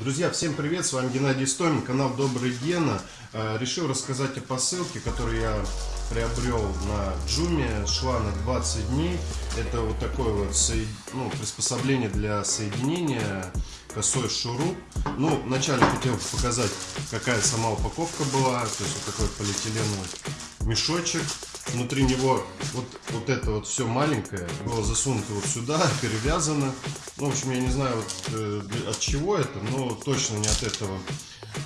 Друзья, всем привет, с вами Геннадий Стомин, канал Добрый Гена. Э, решил рассказать о посылке, которую я приобрел на Джуме, шла на 20 дней. Это вот такое вот ну, приспособление для соединения косой шуруп. Ну, вначале хотел показать, какая сама упаковка была. То есть вот такой полиэтиленовый мешочек. Внутри него вот, вот это вот все маленькое было засунуто вот сюда, перевязано. Ну, в общем, я не знаю вот, э, от чего это, но точно не от этого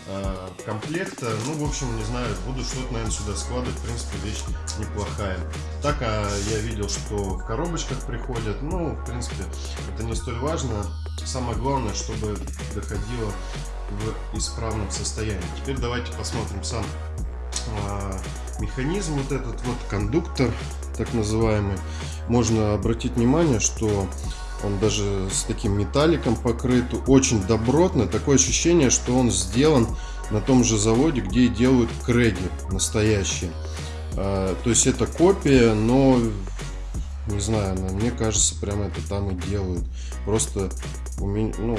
э, комплекта. Ну, в общем, не знаю, буду что-то, наверное, сюда складывать. В принципе, вещь неплохая. Так а я видел, что в коробочках приходят. Ну, в принципе, это не столь важно. Самое главное, чтобы доходило в исправном состоянии. Теперь давайте посмотрим сам механизм, вот этот вот кондуктор, так называемый. Можно обратить внимание, что он даже с таким металликом покрыт, очень добротно. Такое ощущение, что он сделан на том же заводе, где и делают крэги настоящие. А, то есть это копия, но не знаю, мне кажется, прямо это там и делают. Просто ну,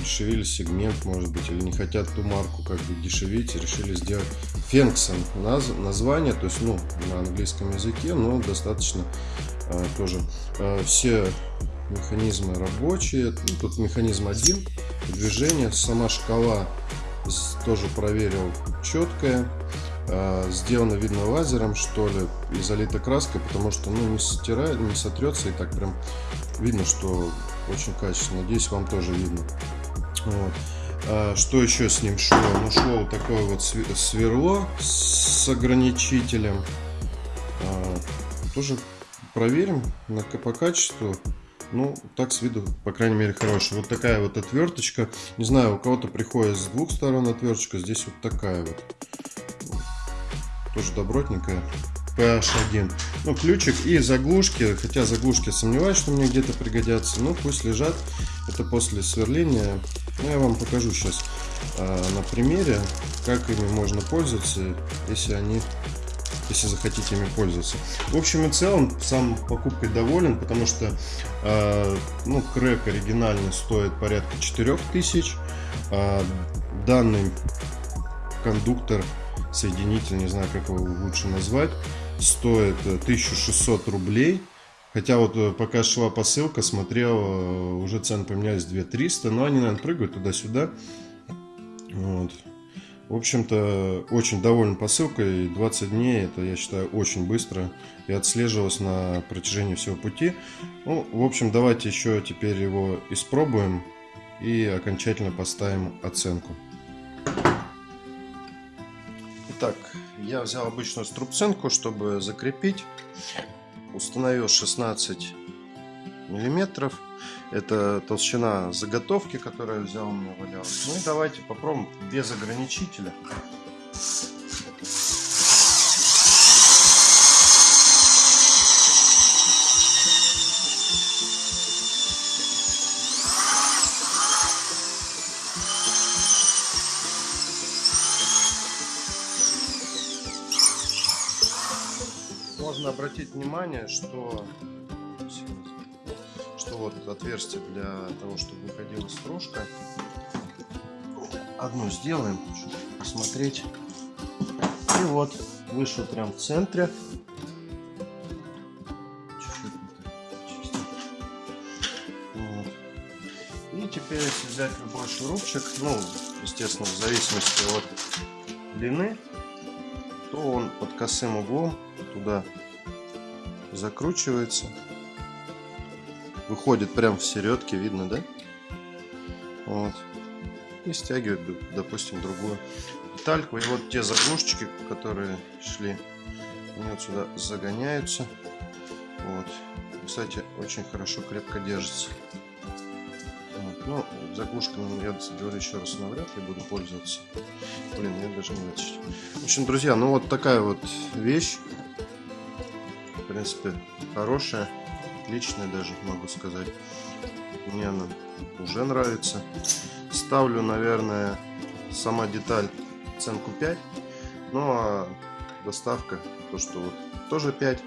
дешевили сегмент, может быть, или не хотят ту марку как бы дешевить, решили сделать Фенксон наз, название, то есть, ну, на английском языке, но достаточно а, тоже. А, все механизмы рабочие, ну, тут механизм один, движение, сама шкала тоже проверил четкая. А, сделано, видно, лазером, что ли, и залита краской, потому что, ну, не стирает, не сотрется, и так прям видно, что очень качественно. Надеюсь, вам тоже видно. Вот. А, что еще с ним шло? Ну, шло вот такое вот сверло с ограничителем. А, тоже проверим по качеству. Ну, так с виду, по крайней мере, хороший. Вот такая вот отверточка. Не знаю, у кого-то приходит с двух сторон отверточка. Здесь вот такая вот. Тоже добротненькая. PH1. Ну, ключик и заглушки. Хотя заглушки сомневаюсь, что мне где-то пригодятся. Но пусть лежат. Это после сверления. Ну, я вам покажу сейчас а, на примере, как ими можно пользоваться, если они если захотите ими пользоваться. В общем и целом, сам покупкой доволен, потому что э, ну, крэк оригинальный стоит порядка 4000. Э, данный кондуктор, соединитель, не знаю, как его лучше назвать, стоит 1600 рублей. Хотя вот э, пока шла посылка, смотрел, э, уже цены поменялись 2300, но они, наверное, прыгают туда-сюда. Вот. В общем-то, очень доволен посылкой. 20 дней, это, я считаю, очень быстро. И отслеживалось на протяжении всего пути. Ну, в общем, давайте еще теперь его испробуем. И окончательно поставим оценку. Итак, я взял обычную струбцинку, чтобы закрепить установил 16 миллиметров. Это толщина заготовки, которую я взял, у меня валялась. Ну и давайте попробуем без ограничителя. Можно обратить внимание, что, что вот отверстие для того, чтобы выходила стружка. Одну сделаем, чтобы посмотреть. И вот вышло прям в центре. Вот. И теперь, если взять любой шурупчик, ну, естественно, в зависимости от длины, то он под косым углом туда закручивается. Выходит прям в середке, видно, да? Вот. И стягивает, допустим, другую детальку. И вот те заглушечки, которые шли, они вот сюда загоняются. Вот. Кстати, очень хорошо, крепко держится. Вот. Ну, заглушками я говорю еще раз, навряд ли буду пользоваться. Блин, я даже не. В общем, друзья, ну вот такая вот вещь в принципе, хорошая, отличная даже, могу сказать. Мне она уже нравится. Ставлю, наверное, сама деталь ценку 5. Ну а доставка, то что вот тоже 5.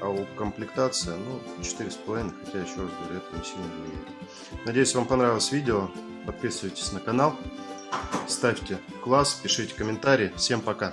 А у комплектация, ну, 4,5, хотя еще раз говорю, это не сильно влияет. Надеюсь, вам понравилось видео. Подписывайтесь на канал, ставьте класс, пишите комментарии. Всем пока!